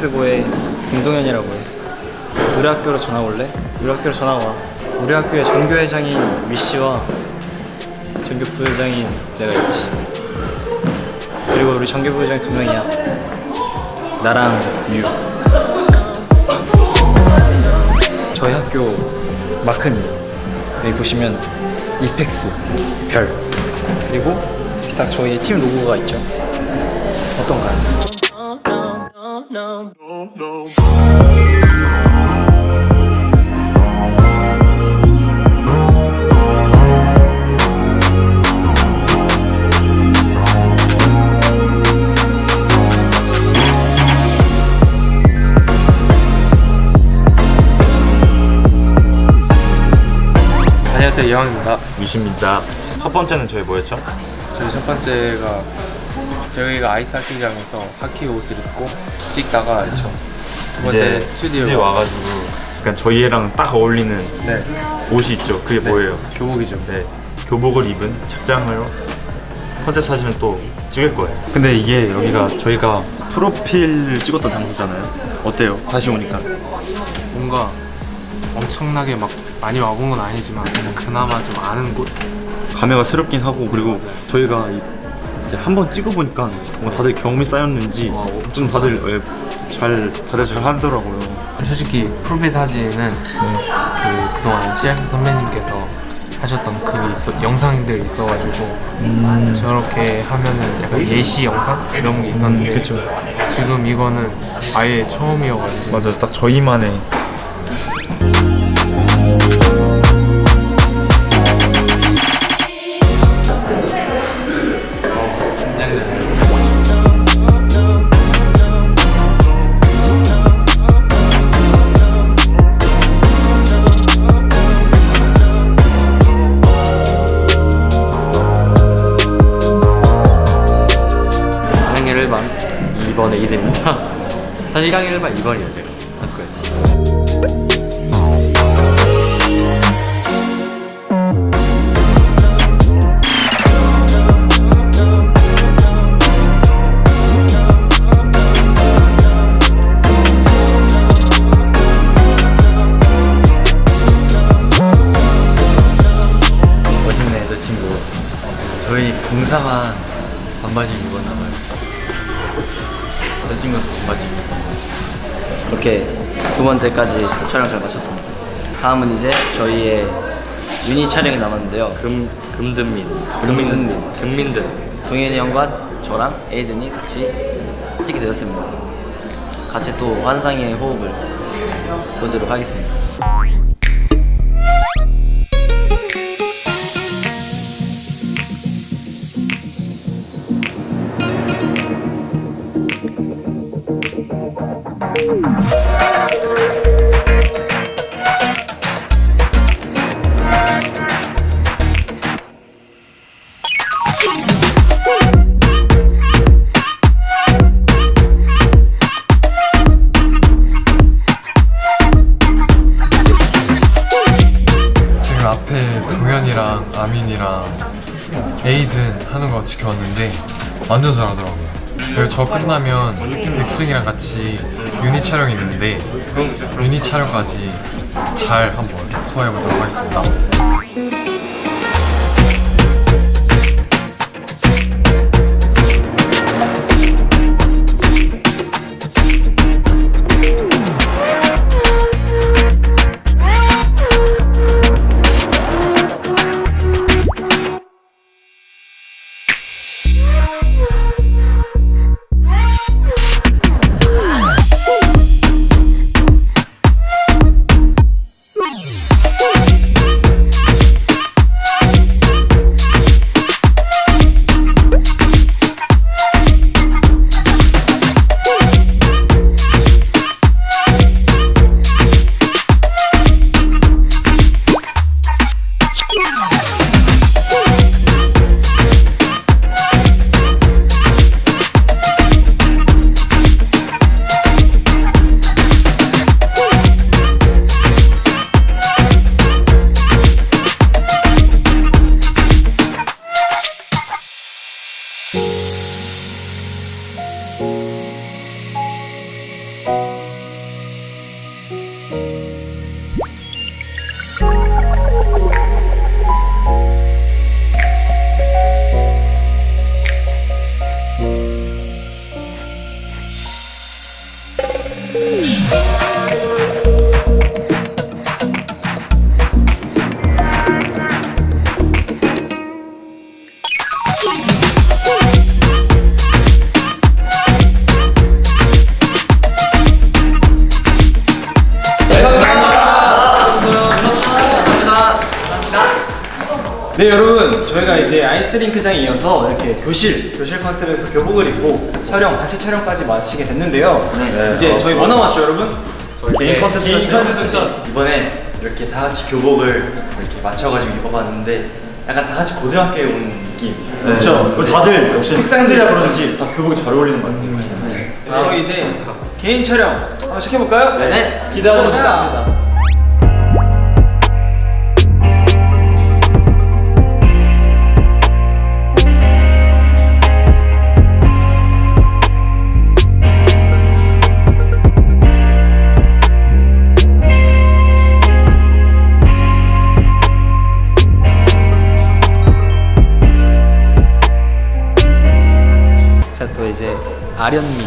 이펙스고의 김동현이라고 해. 우리 학교로 전화 올래? 우리 학교로 전화 와. 우리 학교의 전교회장인 위씨와 전교 부회장인 내가 있지. 그리고 우리 전교 부회장 두 명이야. 나랑 유 저희 학교 마크입니다 여기 보시면 이펙스 별. 그리고 딱 저희 팀 로고가 있죠. 어떤가요? 안녕하세요 이왕입니다 위시입니다. 첫 번째는 저희 뭐였죠? 저희 첫 번째가 저희가 아이스 하키장에서 하키 옷을 입고 찍다가 두 번째 스튜디오에 와 와가지고 약간 저희랑 딱 어울리는 네 옷이 있죠. 그게 뭐예요? 교복이죠 네, 교복을 입은 착장을 컨셉 사진을 또 찍을 거예요. 근데 이게 여기가 저희가 프로필 찍었던 장소잖아요. 어때요? 다시 오니까. 뭔가 엄청나게 막 많이 와본 건 아니지만 그나마 좀 아는 곳 감회가 새롭긴 하고 그리고 저희가 이- 이제 한번 찍어보니까 뭔가 다들 경험이 쌓였는지 좀 다들 예, 잘 다들 잘 하더라고요. 솔직히 프로필 사진은 그 그동안 CX 선배님께서 하셨던 그 있어, 영상들이 있어가지고 저렇게 하면은 약간 예시 영상 이런 게 있었는데 그쵸. 지금 이거는 아예 처음이어가지고 맞아요. 딱 저희만의 강의 1반 2번 A들입니다. 사실 강의 1반 2번이에요 제가. 친구. 저희 공사만 반바지 입었나 봐요 입고 이렇게 두 번째까지 촬영 잘 마쳤습니다. 다음은 이제 저희의 유닛 촬영이 남았는데요. 금, 금든민 금든민. 금민든 동현이 형과 저랑 에이든이 같이 찍게 되었습니다. 같이 또 환상의 호흡을 보도록 하겠습니다. 완전 잘하더라고요. 그리고 저 끝나면 백승이랑 같이 유닛 촬영이 있는데 유닛 촬영까지 잘 한번 소화해보도록 하겠습니다. you. 아이스링크장에 이어서 이렇게 교실 교실 컨셉에서 교복을 입고 촬영 단체 촬영까지 마치게 됐는데요. 네. 이제 저희 뭐 남았죠 여러분? 개인 컨셉 개인 세션. 컨셉 세션. 이번에 이렇게 다 같이 교복을 이렇게 맞춰가지고 입어봤는데 약간 다 같이 고등학교에 온 느낌. 그렇죠. 다들 역시 특상들이라 그런지 다 교복이 잘 어울리는 것 같아요. 저희 이제 개인 촬영 한번 시켜볼까요? 네. 기대하고 있습니다. 아련미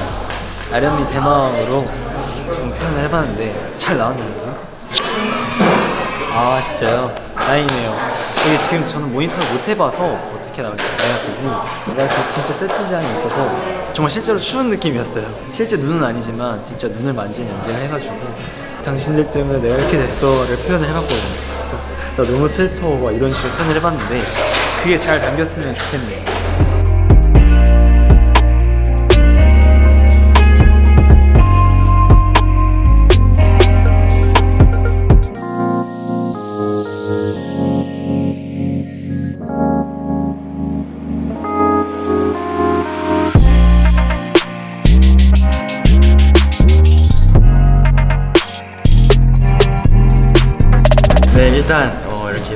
아련미 대망으로 좀 표현을 해봤는데 잘 나왔나요? 아 진짜요? 다행이네요 이게 지금 저는 모니터를 못 해봐서 어떻게 나올지 되고 내가 그 진짜 세트장이 있어서 정말 실제로 추운 느낌이었어요 실제 눈은 아니지만 진짜 눈을 만진 연기를 해가지고 당신들 때문에 내가 이렇게 됐어를 표현을 해봤거든요 나 너무 슬퍼 막 이런 식으로 표현을 해봤는데 그게 잘 담겼으면 좋겠네요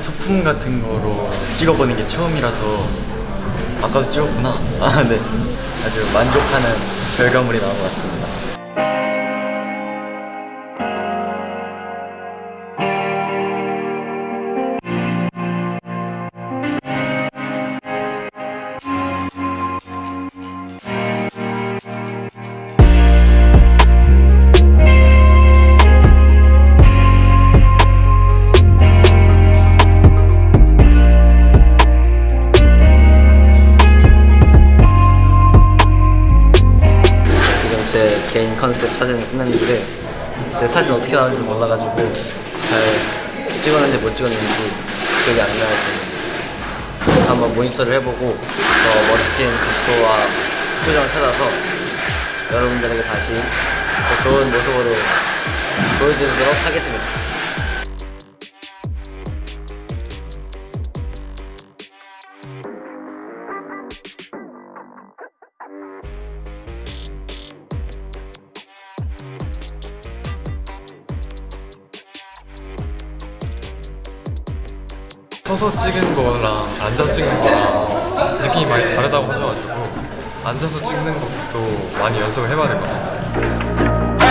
소품 같은 거로 찍어보는 게 처음이라서 아까도 찍었구나. 아 네. 아주 만족하는 결과물이 나온 것 같습니다. 컨셉 사진을 끝냈는데 제 사진 어떻게 나왔는지 몰라가지고 잘 찍었는지 못 찍었는지 기억이 안 나서 한번 모니터를 해보고 더 멋진 각도와 표정을 찾아서 여러분들에게 다시 더 좋은 모습으로 보여드리도록 하겠습니다. 서서 찍은 거랑 앉아 찍는 거랑 느낌이 많이 다르다고 하셔가지고 앉아서 찍는 것도 많이 연습을 해봐야 될 것 같아요.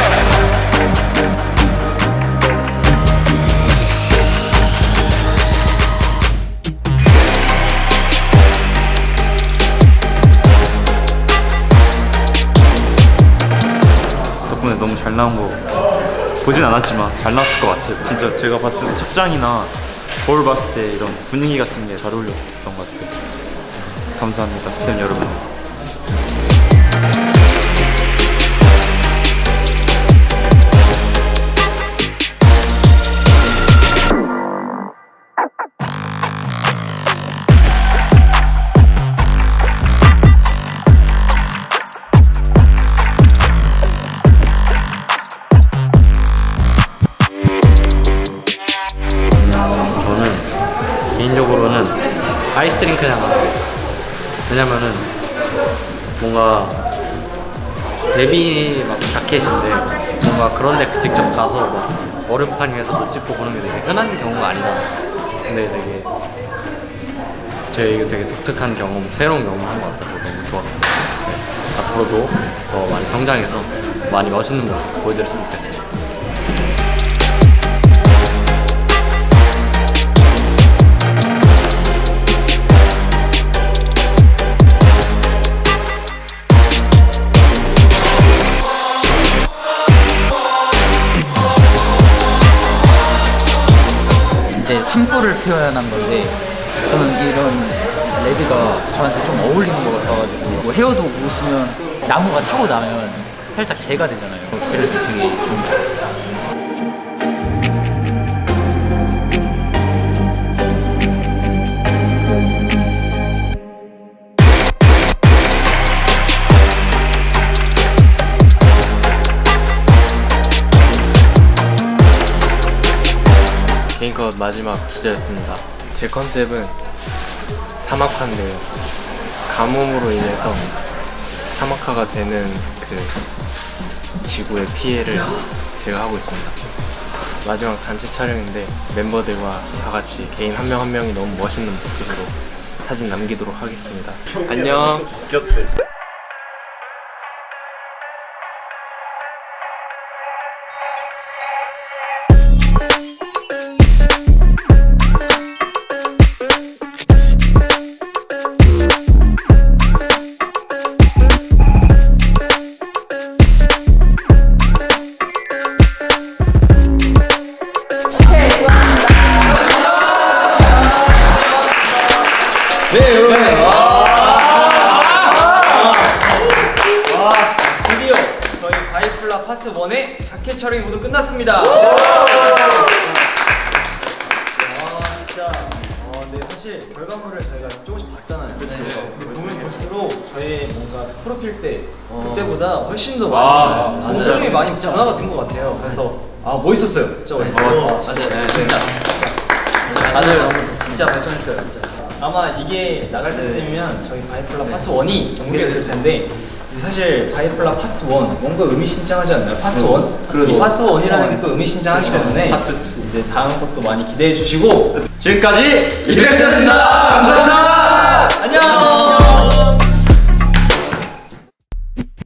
덕분에 너무 잘 나온 거 보진 않았지만 잘 나왔을 것 같아요. 진짜 제가 봤을 때 착장이나 거울 봤을 때 이런 분위기 같은 게 잘 어울렸던 것 같아요. 감사합니다, 스태프 여러분. 데뷔 막 자켓인데 뭔가 그런 데 직접 가서 막 얼음판 위에서 못 찍고 보는 게 되게 흔한 경우가 아니잖아. 근데 되게 제 이거 되게 독특한 경험, 새로운 경험을 한것 같아서 너무 좋았고 네. 앞으로도 더 많이 성장해서 많이 멋있는 모습 보여드렸으면 좋겠습니다. 표현한 건데 저는 이런 레드가 저한테 좀 어울리는 것 같아가지고 뭐 헤어도 보시면 나무가 타고 나면 살짝 재가 되잖아요. 그래서 되게 좋은 것 같아요. 마지막 주제였습니다. 제 컨셉은 사막화인데요. 가뭄으로 인해서 사막화가 되는 그 지구의 피해를 제가 하고 있습니다. 마지막 단체 촬영인데 멤버들과 다 같이 개인 한 명한 명이 너무 멋있는 모습으로 사진 남기도록 하겠습니다. 안녕. 촬영이 모두 끝났습니다. 아 진짜 어, 네 사실 결과물을 저희가 조금씩 봤잖아요. 그렇죠. 보면 볼수록 저희 뭔가 프로필 때 그때보다 훨씬 더 많이 성장이 많이 변화가 된 것 같아요. 그래서 아 멋있었어요. 진짜 멋있었어요. 맞아요. 진짜. 다들 너무 진짜 발전했어요 진짜 아마 이게 나갈 때쯤이면 저희 바이플라 파트 1이 공개됐을 텐데 사실 바이플라 파트 1 뭔가 의미심장하지 않나요? 파트 1? 이 파트 1이라는 게 또 의미심장하기 때문에 파트 2 이제 다음 것도 많이 기대해 주시고 지금까지 이베스였습니다. 감사합니다. 안녕